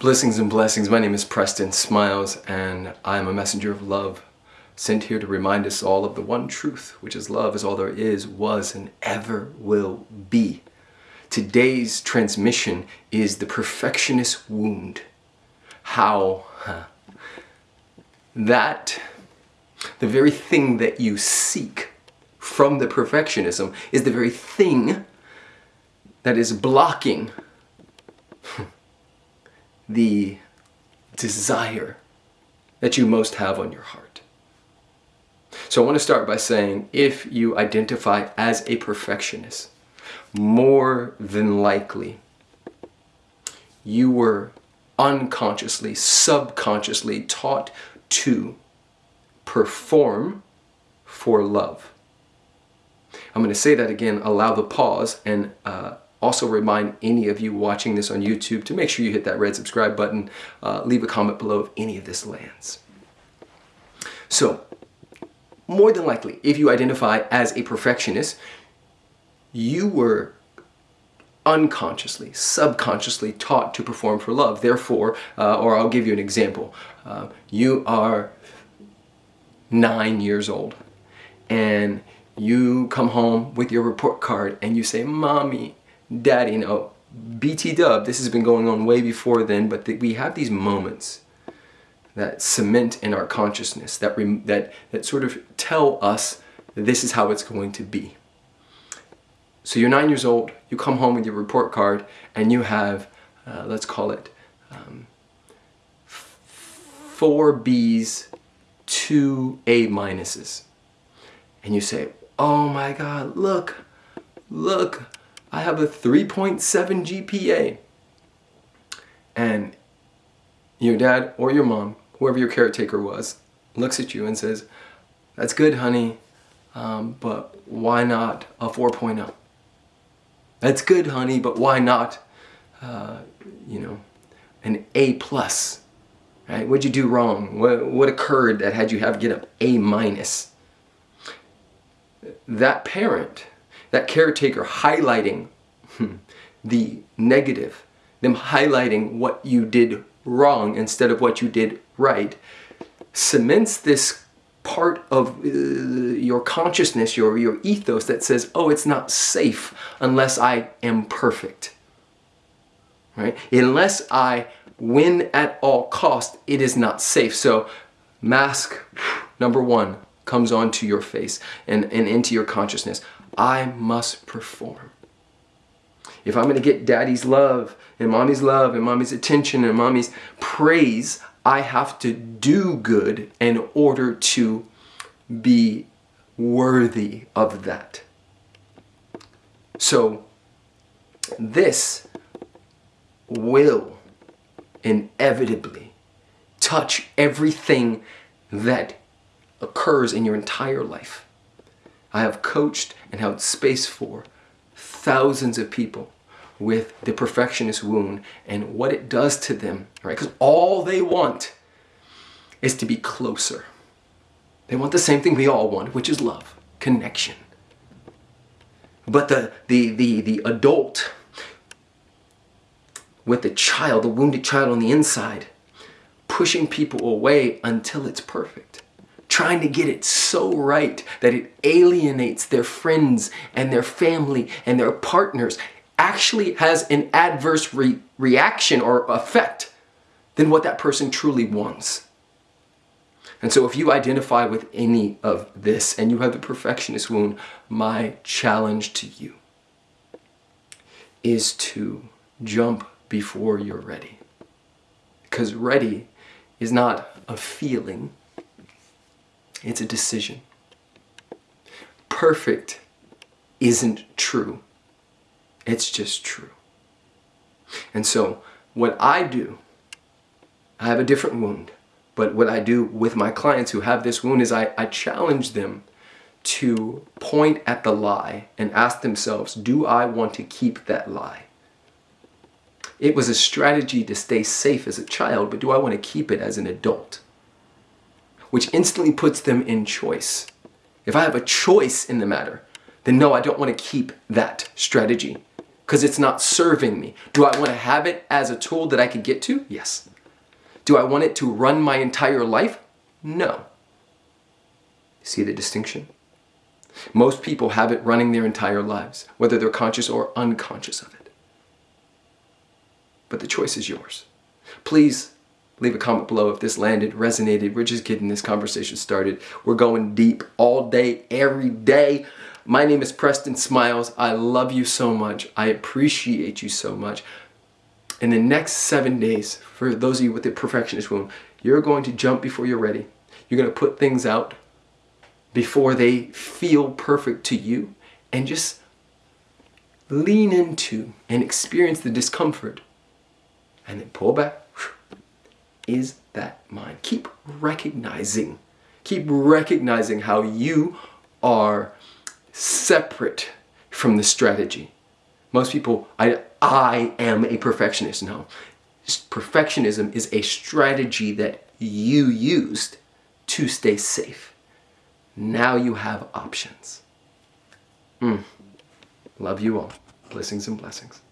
Blessings and blessings. My name is Preston Smiles, and I am a messenger of love, sent here to remind us all of the one truth, which is love is all there is, was, and ever will be. Today's transmission is the perfectionist wound. How huh, that the very thing that you seek from the perfectionism is the very thing that is blocking the desire that you most have on your heart. So I want to start by saying if you identify as a perfectionist, more than likely you were unconsciously, subconsciously taught to perform for love. I'm going to say that again, allow the pause and uh, also remind any of you watching this on YouTube to make sure you hit that red subscribe button, uh, leave a comment below if any of this lands. So, more than likely, if you identify as a perfectionist, you were unconsciously, subconsciously taught to perform for love. Therefore, uh, or I'll give you an example. Uh, you are nine years old and you come home with your report card and you say, Mommy, daddy, you know, BT dub, this has been going on way before then, but we have these moments that cement in our consciousness, that, that, that sort of tell us this is how it's going to be. So you're nine years old, you come home with your report card, and you have, uh, let's call it, um, four B's, two A minuses. And you say, oh my God, look, look, I have a 3.7 GPA. And your dad or your mom, whoever your caretaker was, looks at you and says, that's good, honey, um, but why not a 4.0? That's good, honey, but why not, uh, you know, an A plus? Right? What'd you do wrong? What, what occurred that had you have get an A minus? That parent that caretaker highlighting the negative, them highlighting what you did wrong instead of what you did right, cements this part of uh, your consciousness, your, your ethos that says, oh, it's not safe unless I am perfect. Right? Unless I win at all cost, it is not safe. So mask number one comes onto your face and, and into your consciousness. I must perform. If I'm going to get daddy's love and mommy's love and mommy's attention and mommy's praise, I have to do good in order to be worthy of that. So this will inevitably touch everything that occurs in your entire life. I have coached and held space for thousands of people with the perfectionist wound and what it does to them, right? Because all they want is to be closer. They want the same thing we all want, which is love, connection. But the, the, the, the adult with the child, the wounded child on the inside, pushing people away until it's perfect trying to get it so right that it alienates their friends and their family and their partners actually has an adverse re reaction or effect than what that person truly wants. And so if you identify with any of this and you have the perfectionist wound, my challenge to you is to jump before you're ready. Because ready is not a feeling, it's a decision. Perfect isn't true. It's just true. And so what I do, I have a different wound, but what I do with my clients who have this wound is I, I challenge them to point at the lie and ask themselves, do I want to keep that lie? It was a strategy to stay safe as a child, but do I want to keep it as an adult? Which instantly puts them in choice. If I have a choice in the matter, then no, I don't want to keep that strategy. because it's not serving me. Do I want to have it as a tool that I can get to? Yes. Do I want it to run my entire life? No. See the distinction? Most people have it running their entire lives, whether they're conscious or unconscious of it. But the choice is yours. Please leave a comment below if this landed, resonated. We're just getting this conversation started. We're going deep all day, every day. My name is Preston Smiles. I love you so much. I appreciate you so much. In the next seven days, for those of you with the perfectionist wound, you're going to jump before you're ready. You're going to put things out before they feel perfect to you and just lean into and experience the discomfort and then pull back. Is that mine? Keep recognizing, keep recognizing how you are separate from the strategy. Most people, I, I am a perfectionist. No, perfectionism is a strategy that you used to stay safe. Now you have options. Mm. Love you all. Blessings and blessings.